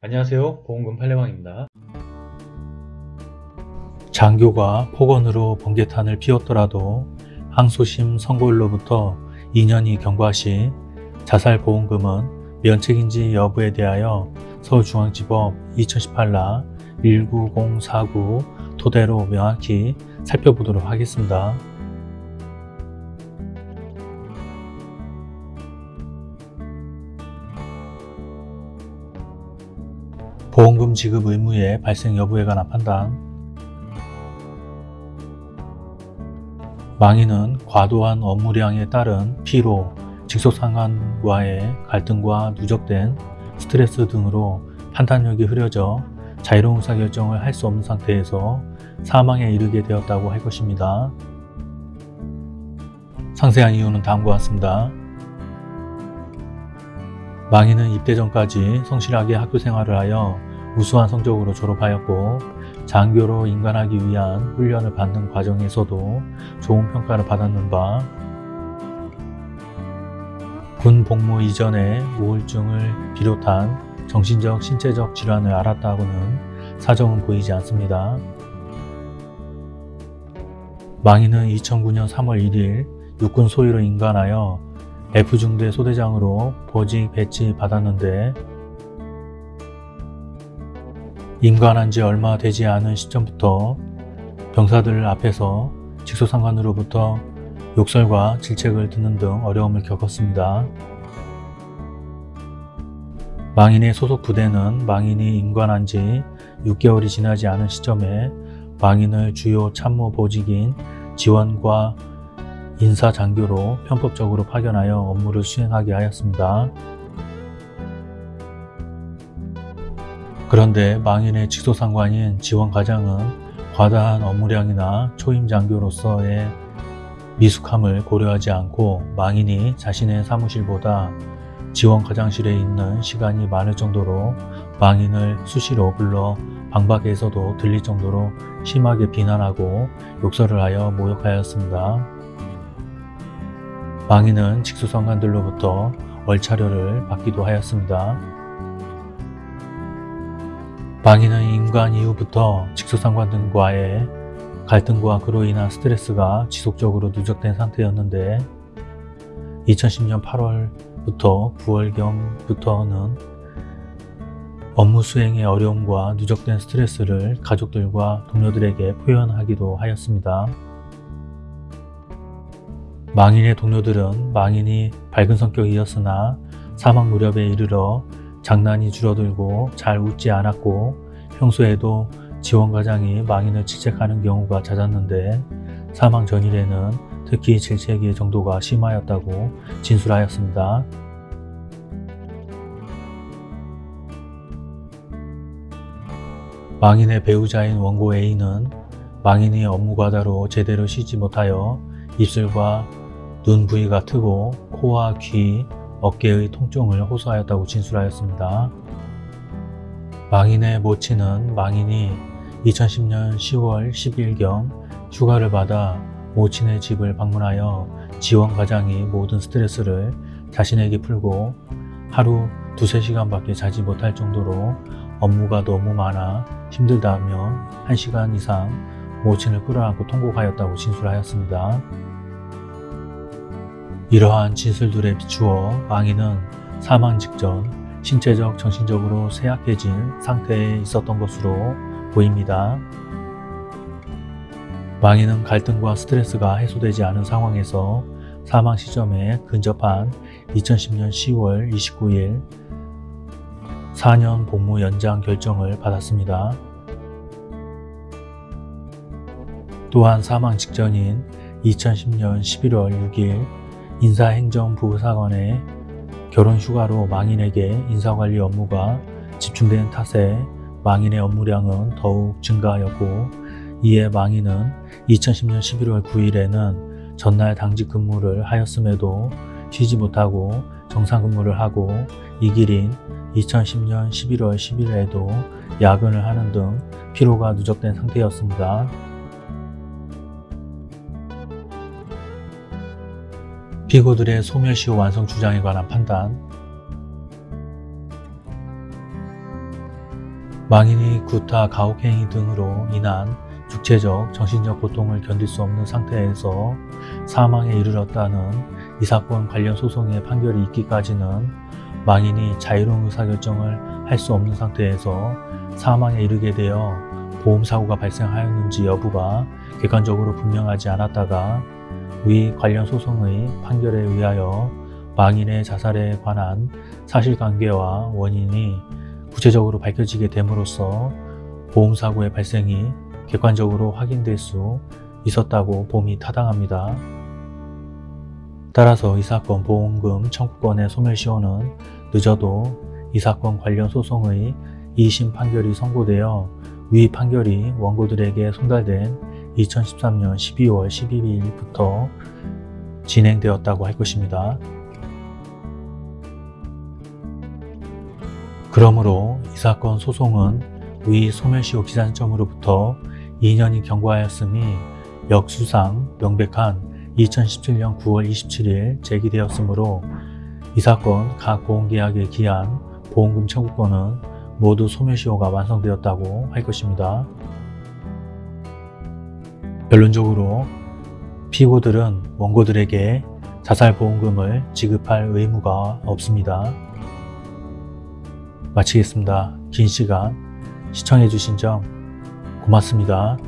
안녕하세요 보험금 팔례방입니다 장교가 폭언으로 번개탄을 피웠더라도 항소심 선고일로부터 2년이 경과 시 자살보험금은 면책인지 여부에 대하여 서울중앙지법 2018라 19049 토대로 명확히 살펴보도록 하겠습니다. 보험금 지급 의무의 발생 여부에 관한 판단 망인은 과도한 업무량에 따른 피로, 직속상관과의 갈등과 누적된 스트레스 등으로 판단력이 흐려져 자유로운 의사결정을 할 수 없는 상태에서 사망에 이르게 되었다고 할 것입니다. 상세한 이유는 다음과 같습니다. 망인은 입대 전까지 성실하게 학교 생활을 하여 우수한 성적으로 졸업하였고 장교로 인간하기 위한 훈련을 받는 과정에서도 좋은 평가를 받았는 바 군 복무 이전에 우울증을 비롯한 정신적, 신체적 질환을 앓았다고는 사정은 보이지 않습니다. 망인은 2009년 3월 1일 육군 소위로 인간하여 F중대 소대장으로 보직 배치 받았는데 임관한 지 얼마 되지 않은 시점부터 병사들 앞에서 직소상관으로부터 욕설과 질책을 듣는 등 어려움을 겪었습니다. 망인의 소속 부대는 망인이 임관한 지 6개월이 지나지 않은 시점에 망인을 주요 참모 보직인 지원과 인사장교로 편법적으로 파견하여 업무를 수행하게 하였습니다. 그런데 망인의 직소상관인 지원과장은 과다한 업무량이나 초임장교로서의 미숙함을 고려하지 않고 망인이 자신의 사무실보다 지원과장실에 있는 시간이 많을 정도로 망인을 수시로 불러 방박에서도 들릴 정도로 심하게 비난하고 욕설을 하여 모욕하였습니다. 망인은 직수상관들로부터 월차료를 받기도 하였습니다. 망인은 임관 이후부터 직수상관 등과의 갈등과 그로 인한 스트레스가 지속적으로 누적된 상태였는데 2010년 8월부터 9월경부터는 업무 수행의 어려움과 누적된 스트레스를 가족들과 동료들에게 표현하기도 하였습니다. 망인의 동료들은 망인이 밝은 성격이었으나 사망 무렵에 이르러 장난이 줄어들고 잘 웃지 않았고 평소에도 지원과장이 망인을 질책하는 경우가 잦았는데 사망 전일에는 특히 질책의 정도가 심하였다고 진술하였습니다. 망인의 배우자인 원고 A는 망인이 업무 과다로 제대로 쉬지 못하여 입술과 눈 부위가 트고 코와 귀, 어깨의 통증을 호소하였다고 진술하였습니다. 망인의 모친은 망인이 2010년 10월 10일경 휴가를 받아 모친의 집을 방문하여 지원 과장이 모든 스트레스를 자신에게 풀고 하루 두세 시간밖에 자지 못할 정도로 업무가 너무 많아 힘들다며 1시간 이상 모친을 끌어안고 통곡하였다고 진술하였습니다. 이러한 진술들에 비추어 망인은 사망 직전 신체적, 정신적으로 쇠약해진 상태에 있었던 것으로 보입니다. 망인은 갈등과 스트레스가 해소되지 않은 상황에서 사망 시점에 근접한 2010년 10월 29일 4년 복무 연장 결정을 받았습니다. 또한 사망 직전인 2010년 11월 6일 인사행정부사관의 결혼 휴가로 망인에게 인사관리 업무가 집중된 탓에 망인의 업무량은 더욱 증가하였고 이에 망인은 2010년 11월 9일에는 전날 당직 근무를 하였음에도 쉬지 못하고 정상 근무를 하고 이 길인 2010년 11월 10일에도 야근을 하는 등 피로가 누적된 상태였습니다. 피고들의 소멸시효 완성 주장에 관한 판단. 망인이 구타, 가혹행위 등으로 인한 육체적, 정신적 고통을 견딜 수 없는 상태에서 사망에 이르렀다는 이 사건 관련 소송의 판결이 있기까지는 망인이 자유로운 의사결정을 할 수 없는 상태에서 사망에 이르게 되어 보험사고가 발생하였는지 여부가 객관적으로 분명하지 않았다가 위 관련 소송의 판결에 의하여 망인의 자살에 관한 사실관계와 원인이 구체적으로 밝혀지게 됨으로써 보험사고의 발생이 객관적으로 확인될 수 있었다고 봄이 타당합니다. 따라서 이 사건 보험금 청구권의 소멸시효는 늦어도 이 사건 관련 소송의 2심 판결이 선고되어 위 판결이 원고들에게 송달된 2013년 12월 12일부터 진행되었다고 할 것입니다. 그러므로 이 사건 소송은 위 소멸시효 기산점으로부터 2년이 경과하였으니 역수상 명백한 2017년 9월 27일 제기되었으므로 이 사건 각 보험계약에 기한 보험금 청구권은 모두 소멸시효가 완성되었다고 할 것입니다. 결론적으로 피고들은 원고들에게 자살보험금을 지급할 의무가 없습니다. 마치겠습니다. 긴 시간 시청해주신 점 고맙습니다.